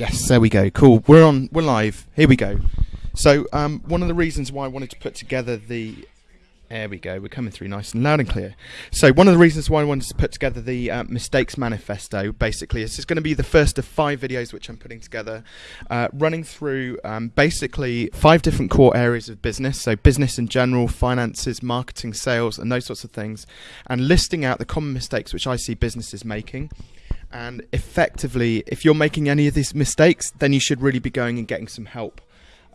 Yes, there we go. Cool. We're on. We're live. Here we go. So, um, one of the reasons why I wanted to put together the there we go. We're coming through nice and loud and clear. So one of the reasons why I wanted to put together the uh, mistakes manifesto, basically, this is going to be the first of five videos which I'm putting together, uh, running through um, basically five different core areas of business. So business in general, finances, marketing, sales, and those sorts of things, and listing out the common mistakes which I see businesses making. And effectively, if you're making any of these mistakes, then you should really be going and getting some help.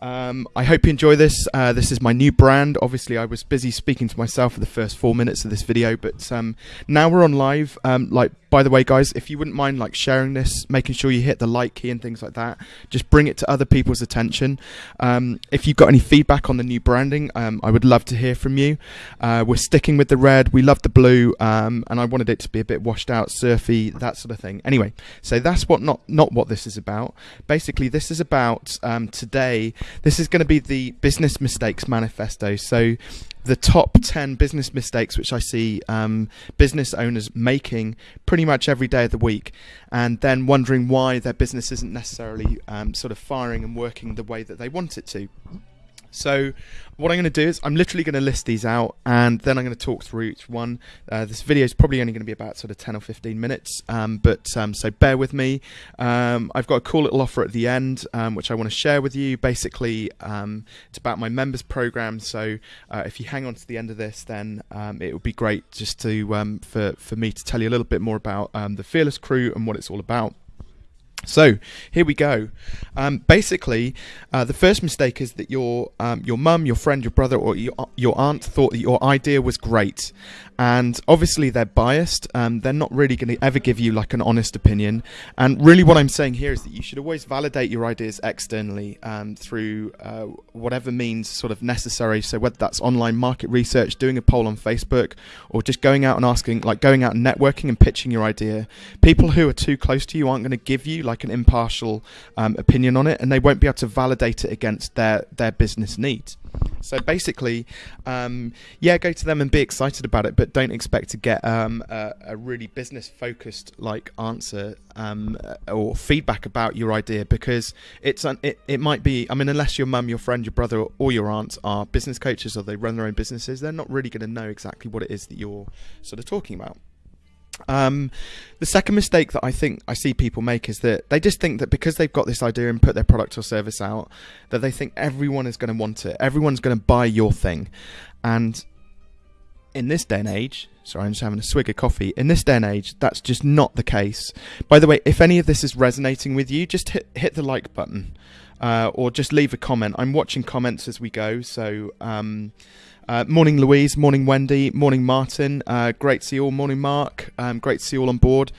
Um, I hope you enjoy this. Uh, this is my new brand. Obviously, I was busy speaking to myself for the first four minutes of this video, but um, now we're on live. Um, like by the way, guys, if you wouldn't mind like sharing this, making sure you hit the like key and things like that, just bring it to other people's attention. Um, if you've got any feedback on the new branding, um, I would love to hear from you. Uh, we're sticking with the red. We love the blue, um, and I wanted it to be a bit washed out, surfy, that sort of thing. Anyway, so that's what not not what this is about. Basically, this is about um, today. This is going to be the business mistakes manifesto. So the top 10 business mistakes which I see um, business owners making pretty much every day of the week, and then wondering why their business isn't necessarily um, sort of firing and working the way that they want it to. So what I'm going to do is I'm literally going to list these out and then I'm going to talk through each one. Uh, this video is probably only going to be about sort of 10 or 15 minutes, um, but um, so bear with me. Um, I've got a cool little offer at the end um, which I want to share with you. Basically, um, it's about my members program. So uh, if you hang on to the end of this, then um, it would be great just to for for me to tell you a little bit more about the Fearless Crew and what it's all about. So here we go. Um, basically, uh, the first mistake is that your um, your mum, your friend, your brother, or your, your aunt thought that your idea was great, and obviously they're biased. Um, they're not really going to ever give you like an honest opinion. And really, what I'm saying here is that you should always validate your ideas externally um, through uh, whatever means sort of necessary. So whether that's online market research, doing a poll on Facebook, or just going out and asking, like going out and networking and pitching your idea. People who are too close to you aren't going to give you like an impartial um, opinion on it, and they won't be able to validate it against their their business needs. So basically, um, yeah, go to them and be excited about it, but don't expect to get um, a, a, really business focused like answer um, or feedback about your idea because it's un- it, it might be. I mean, unless your mum, your friend, your brother, or your aunt are business coaches or they run their own businesses, they're not really going to know exactly what it is that you're sort of talking about. Um, the second mistake that I think I see people make is that they just think that because they've got this idea and put their product or service out, that they think everyone is going to want it. Everyone's going to buy your thing. And in this day and age, sorry, I'm just having a swig of coffee. In this day and age, that's just not the case. By the way, if any of this is resonating with you, just hit, hit the like button uh, or just leave a comment. I'm watching comments as we go. So, um, uh, morning, Louise. Morning, Wendy. Morning, Martin. Uh, great to see you all. Morning, Mark. Um, great to see you all on board.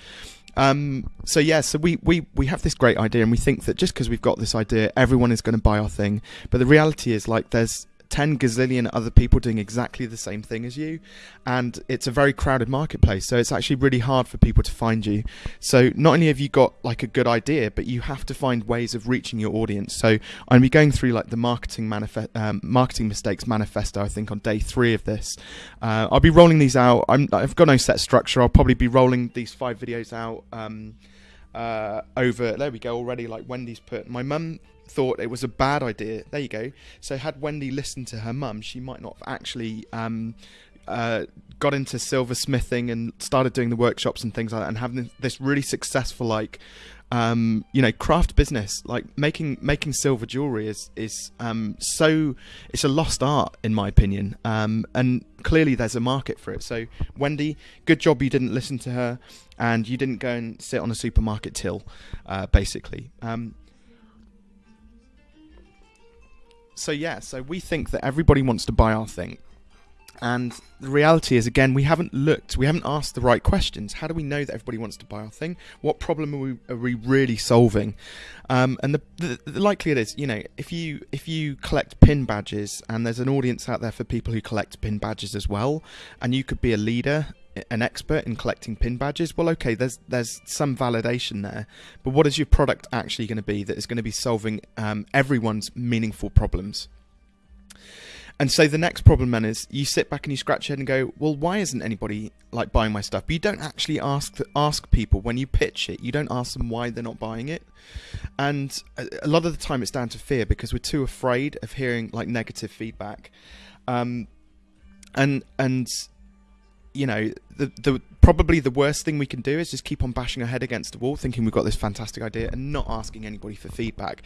Um, so yeah, so we, we, we have this great idea, and we think that just because we've got this idea, everyone is going to buy our thing. But the reality is, like, there's 10 gazillion other people doing exactly the same thing as you and it's a very crowded marketplace so it's actually really hard for people to find you. So not only have you got like a good idea but you have to find ways of reaching your audience. So i'm be going through like the marketing manifest um, marketing mistakes manifesto i think on day three of this. Uh, i'll be rolling these out. I have got no set structure. I'll probably be rolling these five videos out um, uh, over there we go already like wendy's put my mum thought it was a bad idea. There you go. So had Wendy listened to her mum, she might not have actually um, uh, got into silversmithing and started doing the workshops and things like that, and having this really successful like. Um, you know, craft business like making making silver jewelry is is um, so it's a lost art in my opinion, um, and clearly there's a market for it. So Wendy, good job you didn't listen to her, and you didn't go and sit on a supermarket till, uh, basically. Um, so yeah, so we think that everybody wants to buy our thing. And the reality is, again, we haven't looked, we haven't asked the right questions. How do we know that everybody wants to buy our thing? What problem are we, are we really solving? Um, and the, the, the, likelihood is, you know, if you if you collect pin badges, and there's an audience out there for people who collect pin badges as well, and you could be a leader an expert in collecting pin badges, well, okay, there's there's some validation there, but what is your product actually going to be that is going to be solving um, everyone's meaningful problems? And so the next problem then is you sit back and you scratch your head and go, well, why isn't anybody like buying my stuff? But you don't actually ask ask people when you pitch it. You don't ask them why they're not buying it. and a, lot of the time it's down to fear because we're too afraid of hearing like negative feedback. Um, and and you know the the probably the worst thing we can do is just keep on bashing our head against the wall thinking we've got this fantastic idea and not asking anybody for feedback.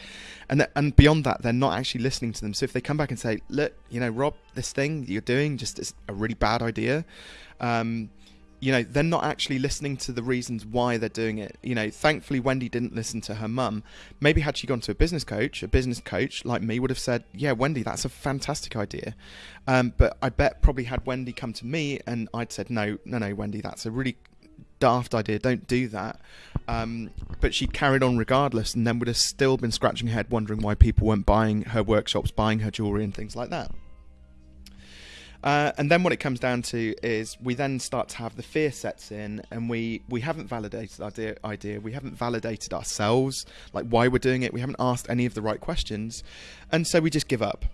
And th- and beyond that they're not actually listening to them. So if they come back and say look you know rob this thing you're doing just is a really bad idea um, you know they're not actually listening to the reasons why they're doing it. You know thankfully wendy didn't listen to her mum. Maybe had she gone to a business coach a business coach like me would have said yeah wendy that's a fantastic idea. Um, but i bet probably had wendy come to me and i'd said no no no wendy that's a really daft idea. Don't do that. Um, but she carried on regardless and then would have still been scratching her head wondering why people weren't buying her workshops buying her jewelry and things like that uh, and then what it comes down to is we then start to have the fear sets in, and we we haven't validated our idea, idea, we haven't validated ourselves, like why we're doing it. We haven't asked any of the right questions, and so we just give up.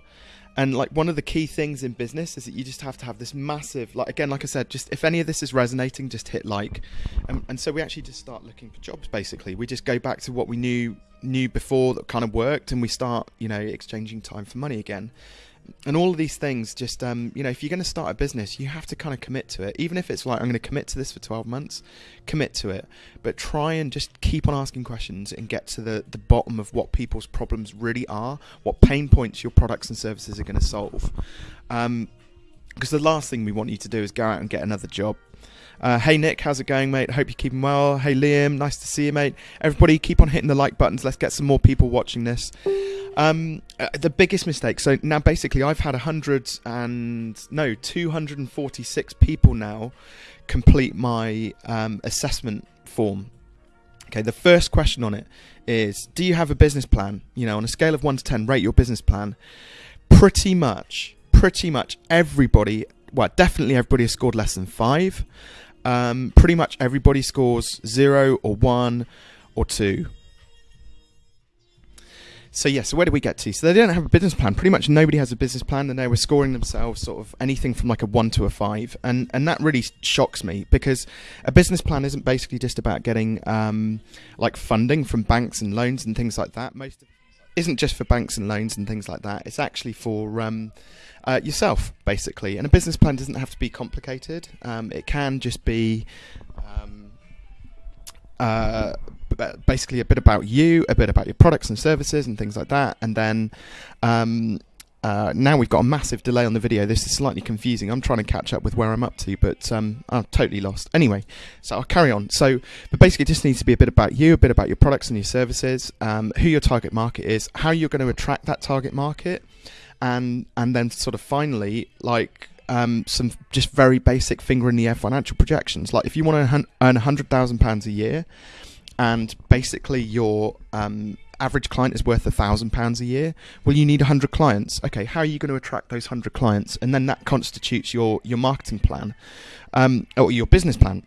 And like one of the key things in business is that you just have to have this massive, like again, like I said, just if any of this is resonating, just hit like. And, and so we actually just start looking for jobs. Basically, we just go back to what we knew knew before that kind of worked, and we start, you know, exchanging time for money again and all of these things just um, you know if you're going to start a business you have to kind of commit to it. Even if it's like i'm going to commit to this for 12 months commit to it. But try and just keep on asking questions and get to the, the bottom of what people's problems really are what pain points your products and services are going to solve. Um, because the last thing we want you to do is go out and get another job uh, hey Nick, how's it going, mate? Hope you're keeping well. Hey Liam, nice to see you, mate. Everybody, keep on hitting the like buttons. Let's get some more people watching this. Um, uh, the biggest mistake. So now, basically, I've had hundred and no, two hundred and forty-six people now complete my um, assessment form. Okay, the first question on it is: Do you have a business plan? You know, on a scale of one to ten, rate your business plan. Pretty much, pretty much everybody. Well, definitely everybody has scored less than five um, pretty much everybody scores zero or one or two. So yeah, so where do we get to? So they don't have a business plan. Pretty much nobody has a business plan, and they were scoring themselves sort of anything from like a one to a five, and and that really shocks me because a business plan isn't basically just about getting um, like funding from banks and loans and things like that. Most of isn't just for banks and loans and things like that. It's actually for um, uh, yourself, basically. And a business plan doesn't have to be complicated. Um, it can just be um, uh, basically a bit about you, a bit about your products and services and things like that. And then um, uh, now we've got a massive delay on the video. This is slightly confusing. I'm trying to catch up with where I'm up to, but um, I'm totally lost. Anyway, so I'll carry on. So, but basically, it just needs to be a bit about you, a bit about your products and your services, um, who your target market is, how you're going to attract that target market, and and then sort of finally, like um, some just very basic finger in the air financial projections. Like if you want to earn hundred thousand pounds a year, and basically your um, average client is worth a thousand pounds a year. Well, you need a hundred clients. Okay, how are you going to attract those hundred clients? And then that constitutes your your marketing plan, um, or your business plan.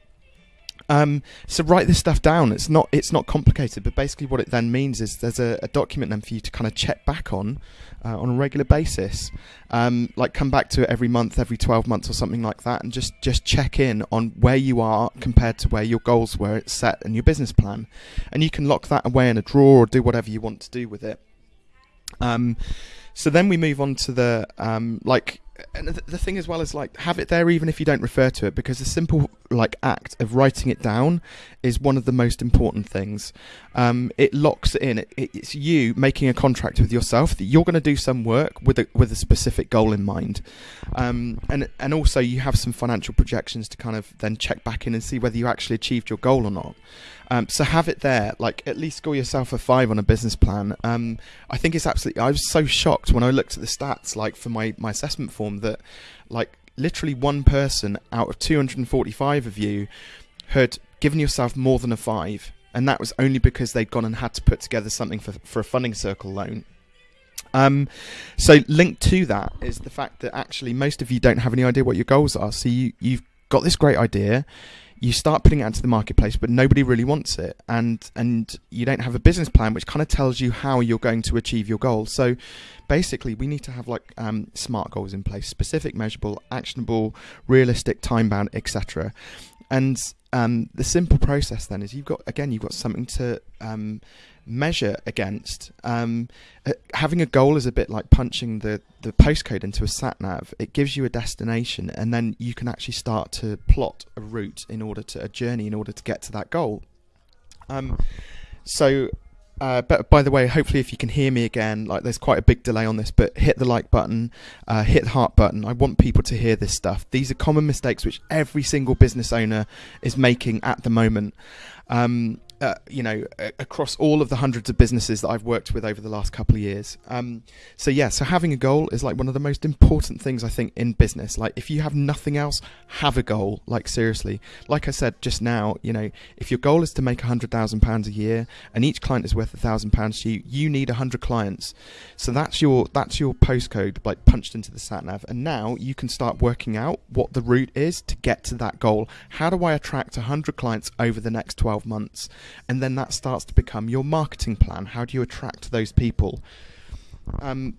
Um, so write this stuff down. It's not it's not complicated, but basically what it then means is there's a, a document then for you to kind of check back on uh, on a regular basis. Um, like come back to it every month, every 12 months or something like that, and just just check in on where you are compared to where your goals were set in your business plan, and you can lock that away in a drawer or do whatever you want to do with it. Um, so then we move on to the um, like and the thing as well is like have it there even if you don't refer to it because the simple like act of writing it down is one of the most important things. Um, it locks it in. It, it's you making a contract with yourself that you're going to do some work with a with a specific goal in mind. Um, and and also you have some financial projections to kind of then check back in and see whether you actually achieved your goal or not um, so have it there, like at least score yourself a five on a business plan. Um, I think it's absolutely. I was so shocked when I looked at the stats, like for my my assessment form, that like literally one person out of 245 of you had given yourself more than a five, and that was only because they'd gone and had to put together something for for a funding circle loan. Um, so linked to that is the fact that actually most of you don't have any idea what your goals are. So you you've got this great idea you start putting it out to the marketplace, but nobody really wants it, and and you don't have a business plan which kind of tells you how you're going to achieve your goal. So basically, we need to have like um, smart goals in place, specific, measurable, actionable, realistic, time bound, etc. And um, the simple process then is you've got again you've got something to um, measure against. Um, uh, having a goal is a bit like punching the, the postcode into a sat nav. It gives you a destination, and then you can actually start to plot a route in order to a journey in order to get to that goal. Um, so uh, but by the way, hopefully, if you can hear me again, like there's quite a big delay on this, but hit the like button, uh, hit the heart button. I want people to hear this stuff. These are common mistakes which every single business owner is making at the moment. Um, uh, you know, across all of the hundreds of businesses that I've worked with over the last couple of years. Um, so yeah, so having a goal is like one of the most important things I think in business. Like if you have nothing else, have a goal. Like seriously, like I said just now, you know, if your goal is to make a hundred thousand pounds a year and each client is worth a thousand pounds to you, you need a hundred clients. So that's your that's your postcode like punched into the sat nav, and now you can start working out what the route is to get to that goal. How do I attract a hundred clients over the next twelve months? And then that starts to become your marketing plan. How do you attract those people? Um,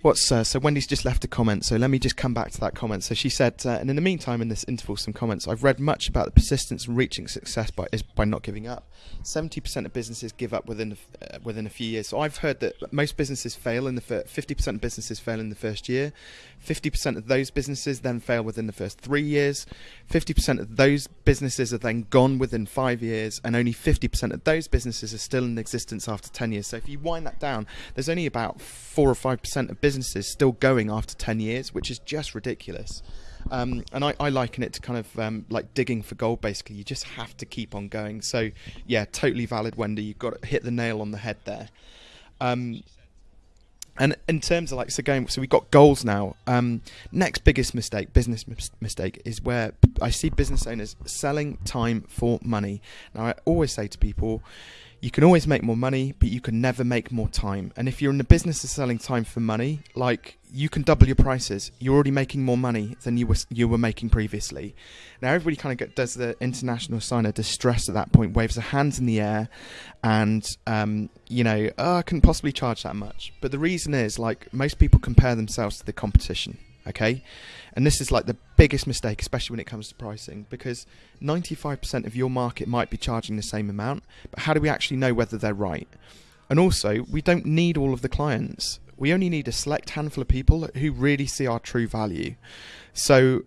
What's uh, so Wendy's just left a comment, so let me just come back to that comment. So she said, uh, and in the meantime, in this interval, some comments. I've read much about the persistence and reaching success by is by not giving up. Seventy percent of businesses give up within uh, within a few years. So I've heard that most businesses fail in the fifty percent of businesses fail in the first year. Fifty percent of those businesses then fail within the first three years. Fifty percent of those businesses are then gone within five years, and only fifty percent of those businesses are still in existence after ten years. So if you wind that down, there's only about four or five percent of businesses still going after 10 years, which is just ridiculous. Um, and I, I, liken it to kind of um, like digging for gold. Basically, you just have to keep on going. So, yeah, totally valid, Wendy. You've got to hit the nail on the head there. Um, and in terms of like so going, so we've got goals now. Um, next biggest mistake, business mis- mistake, is where I see business owners selling time for money. Now, I always say to people, you can always make more money, but you can never make more time. And if you're in the business of selling time for money, like you can double your prices. You're already making more money than you were you were making previously. Now everybody kind of does the international sign of distress at that point, waves their hands in the air, and um, you know, oh, I couldn't possibly charge that much. But the reason is like most people compare themselves to the competition okay? And this is like the biggest mistake especially when it comes to pricing because 95% of your market might be charging the same amount but how do we actually know whether they're right? And also we don't need all of the clients. We only need a select handful of people who really see our true value. So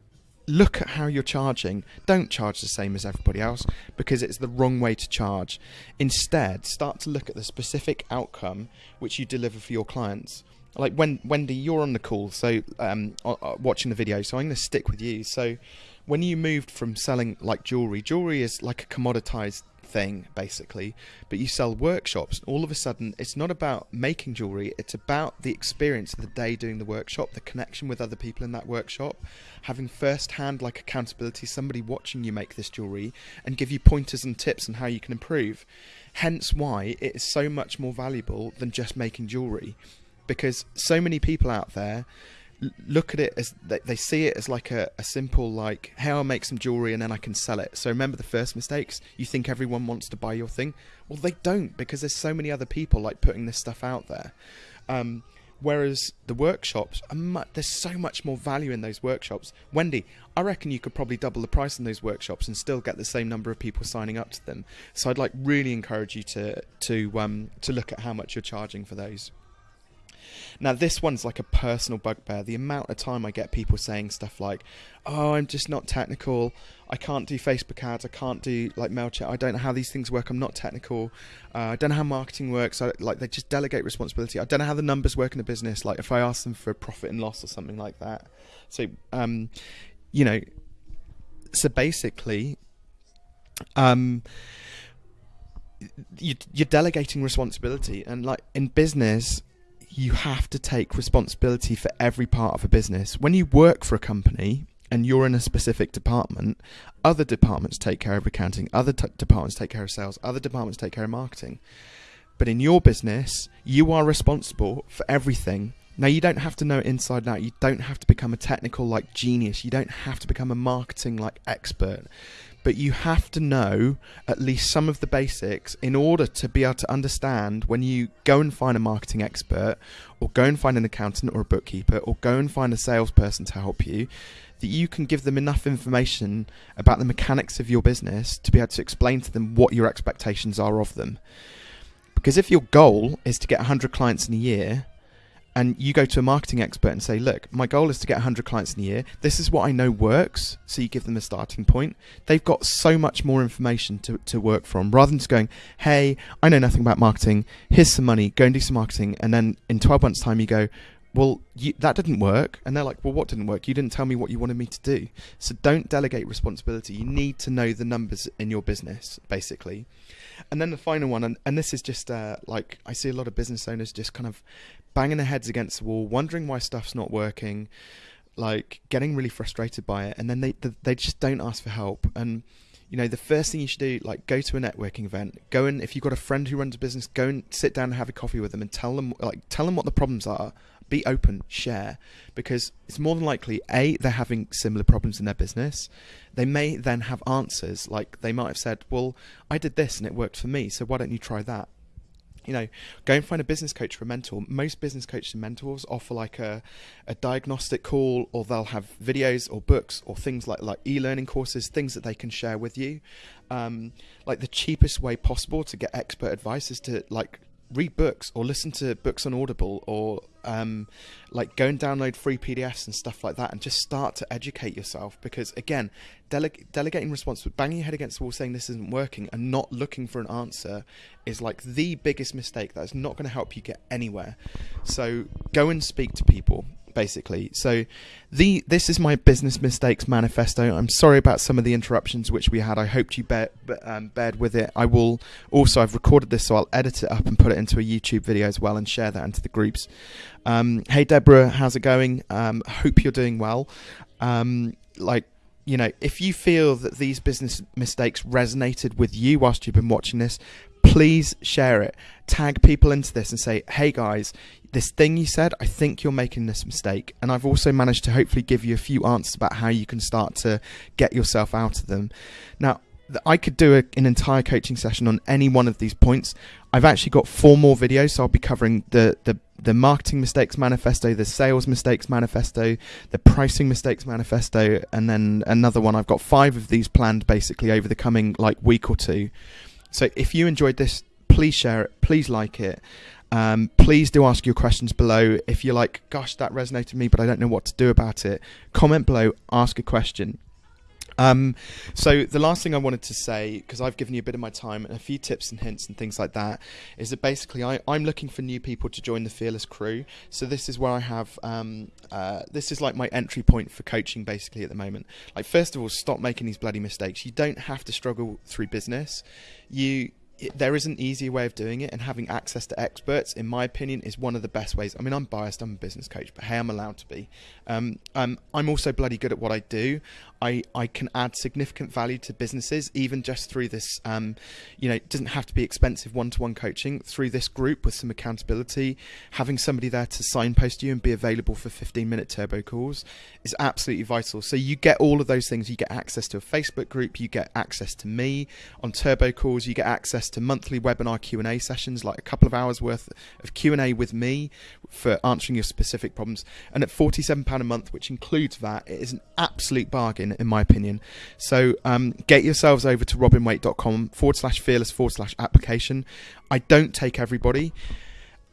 look at how you're charging. Don't charge the same as everybody else because it's the wrong way to charge. Instead, start to look at the specific outcome which you deliver for your clients like when Wendy, you're on the call, so um, watching the video. So I'm going to stick with you. So when you moved from selling like jewelry, jewelry is like a commoditized thing basically, but you sell workshops. All of a sudden, it's not about making jewelry; it's about the experience of the day doing the workshop, the connection with other people in that workshop, having first-hand like accountability, somebody watching you make this jewelry and give you pointers and tips on how you can improve. Hence, why it is so much more valuable than just making jewelry because so many people out there look at it as they, see it as like a, a simple like hey i'll make some jewelry and then i can sell it. So remember the first mistakes? You think everyone wants to buy your thing? Well they don't because there's so many other people like putting this stuff out there. Um, whereas the workshops there's so much more value in those workshops. Wendy i reckon you could probably double the price in those workshops and still get the same number of people signing up to them. So i'd like really encourage you to to um, to look at how much you're charging for those now, this one's like a personal bugbear. The amount of time I get people saying stuff like, "Oh, I'm just not technical. I can't do Facebook ads. I can't do like Mailchimp. I don't know how these things work. I'm not technical. Uh, I don't know how marketing works. I, like they just delegate responsibility. I don't know how the numbers work in a business. Like if I ask them for a profit and loss or something like that. So, um, you know, so basically, um, you, you're delegating responsibility, and like in business you have to take responsibility for every part of a business. When you work for a company and you're in a specific department, other departments take care of accounting, other t- departments take care of sales, other departments take care of marketing. But in your business, you are responsible for everything. Now, you don't have to know it inside out. You don't have to become a technical like genius. You don't have to become a marketing like expert. But you have to know at least some of the basics in order to be able to understand when you go and find a marketing expert or go and find an accountant or a bookkeeper or go and find a salesperson to help you that you can give them enough information about the mechanics of your business to be able to explain to them what your expectations are of them. Because if your goal is to get 100 clients in a year, and you go to a marketing expert and say, Look, my goal is to get 100 clients in a year. This is what I know works. So you give them a starting point. They've got so much more information to, to work from rather than just going, Hey, I know nothing about marketing. Here's some money. Go and do some marketing. And then in 12 months' time, you go, well, you, that didn't work. And they're like, well, what didn't work? You didn't tell me what you wanted me to do. So don't delegate responsibility. You need to know the numbers in your business, basically. And then the final one, and, and this is just uh, like I see a lot of business owners just kind of banging their heads against the wall, wondering why stuff's not working, like getting really frustrated by it. And then they, they just don't ask for help. And you know, the first thing you should do, like, go to a networking event. Go and if you've got a friend who runs a business, go and sit down and have a coffee with them and tell them, like, tell them what the problems are. Be open, share, because it's more than likely a they're having similar problems in their business. They may then have answers, like they might have said, "Well, I did this and it worked for me, so why don't you try that?" You know, go and find a business coach for a mentor. Most business coaches and mentors offer like a, a diagnostic call, or they'll have videos or books or things like like e-learning courses, things that they can share with you. Um, like the cheapest way possible to get expert advice is to like read books or listen to books on Audible or um, like go and download free PDFs and stuff like that and just start to educate yourself because again dele- delegating responsibility banging your head against the wall saying this isn't working and not looking for an answer is like the biggest mistake that is not going to help you get anywhere. So go and speak to people basically. So the this is my business mistakes manifesto. I'm sorry about some of the interruptions which we had. I hoped you bear, um, bared with it. I will also I've recorded this, so I'll edit it up and put it into a YouTube video as well and share that into the groups. Um, hey Deborah, how's it going? Um, hope you're doing well. Um, like you know, if you feel that these business mistakes resonated with you whilst you've been watching this, please share it. Tag people into this and say, hey guys, this thing you said, I think you're making this mistake. And I've also managed to hopefully give you a few answers about how you can start to get yourself out of them. Now, I could do a, an entire coaching session on any one of these points. I've actually got four more videos, so I'll be covering the, the, the marketing mistakes manifesto, the sales mistakes manifesto, the pricing mistakes manifesto, and then another one. I've got five of these planned basically over the coming like week or two. So if you enjoyed this, please share it, please like it. Um, please do ask your questions below. If you're like, gosh, that resonated with me, but I don't know what to do about it, comment below, ask a question. Um, so the last thing I wanted to say, because I've given you a bit of my time and a few tips and hints and things like that, is that basically I, am looking for new people to join the Fearless crew. So this is where I have, um, uh, this is like my entry point for coaching basically at the moment. Like first of all, stop making these bloody mistakes. You don't have to struggle through business. You it, there is an easier way of doing it, and having access to experts, in my opinion, is one of the best ways. I mean, I'm biased, I'm a business coach, but hey, I'm allowed to be. Um, um, I'm also bloody good at what I do. I, I can add significant value to businesses, even just through this, um, you know, it doesn't have to be expensive one to one coaching, through this group with some accountability, having somebody there to signpost you and be available for 15 minute turbo calls is absolutely vital. So you get all of those things. You get access to a Facebook group, you get access to me on turbo calls, you get access to monthly webinar Q&A sessions, like a couple of hours worth of Q&A with me for answering your specific problems. And at £47 a month, which includes that, it is an absolute bargain, in my opinion. So um, get yourselves over to robinwaite.com forward slash fearless forward slash application. I don't take everybody.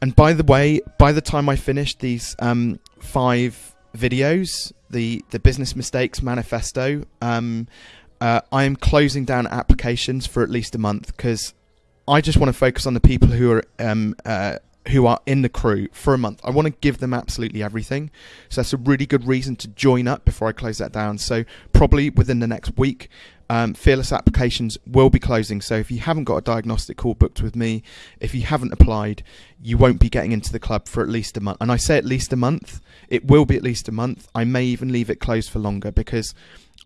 And by the way, by the time I finish these um, five videos, the, the business mistakes manifesto, um, uh, I am closing down applications for at least a month because I just want to focus on the people who are um, uh, who are in the crew for a month. I want to give them absolutely everything. So that's a really good reason to join up before I close that down. So probably within the next week, um, Fearless applications will be closing. So if you haven't got a diagnostic call booked with me, if you haven't applied, you won't be getting into the club for at least a month. And I say at least a month. It will be at least a month. I may even leave it closed for longer because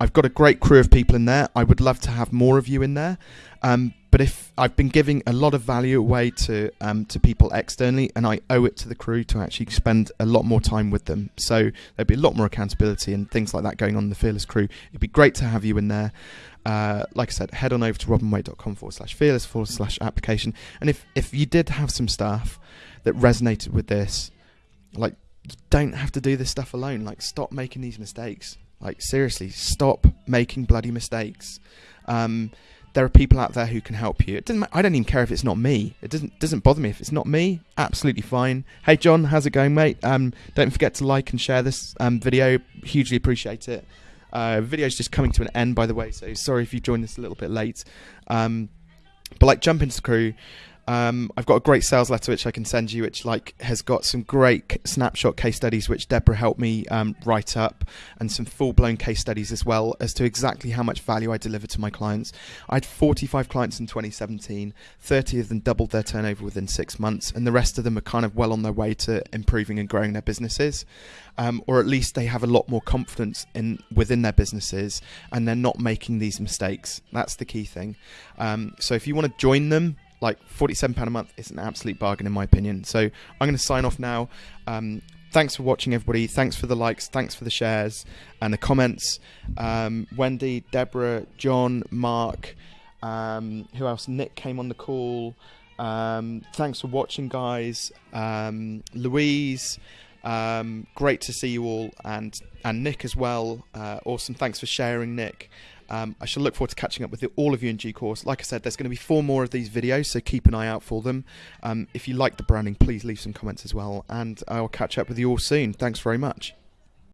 I've got a great crew of people in there. I would love to have more of you in there. Um, but if I've been giving a lot of value away to um, to people externally, and I owe it to the crew to actually spend a lot more time with them. So there'd be a lot more accountability and things like that going on in the Fearless crew. It'd be great to have you in there. uh, like I said, head on over to robinwaite.com forward slash fearless forward slash application. And if, if you did have some stuff that resonated with this, like, you don't have to do this stuff alone. Like, stop making these mistakes. Like, seriously, stop making bloody mistakes. Um, there are people out there who can help you. It doesn't. I don't even care if it's not me. It doesn't doesn't bother me if it's not me. Absolutely fine. Hey John, how's it going, mate? Um, don't forget to like and share this um, video. Hugely appreciate it. Uh, video's just coming to an end, by the way. So sorry if you joined us a little bit late. Um, but like, jump into the crew. Um, I've got a great sales letter which I can send you, which like has got some great snapshot case studies which Deborah helped me um, write up, and some full-blown case studies as well as to exactly how much value I deliver to my clients. I had 45 clients in 2017, 30 of them doubled their turnover within six months, and the rest of them are kind of well on their way to improving and growing their businesses, um, or at least they have a lot more confidence in within their businesses, and they're not making these mistakes. That's the key thing. Um, so if you want to join them like £47 a month is an absolute bargain in my opinion. So I'm going to sign off now. Um, thanks for watching, everybody. Thanks for the likes. Thanks for the shares and the comments. Um, Wendy, Deborah, John, Mark, um, who else? Nick came on the call. Um, thanks for watching, guys. Um, Louise, um, great to see you all, and and Nick as well. Uh, awesome. Thanks for sharing, Nick. Um, I shall look forward to catching up with all of you in due course. Like I said, there's going to be four more of these videos, so keep an eye out for them. Um, if you like the branding, please leave some comments as well, and I'll catch up with you all soon. Thanks very much.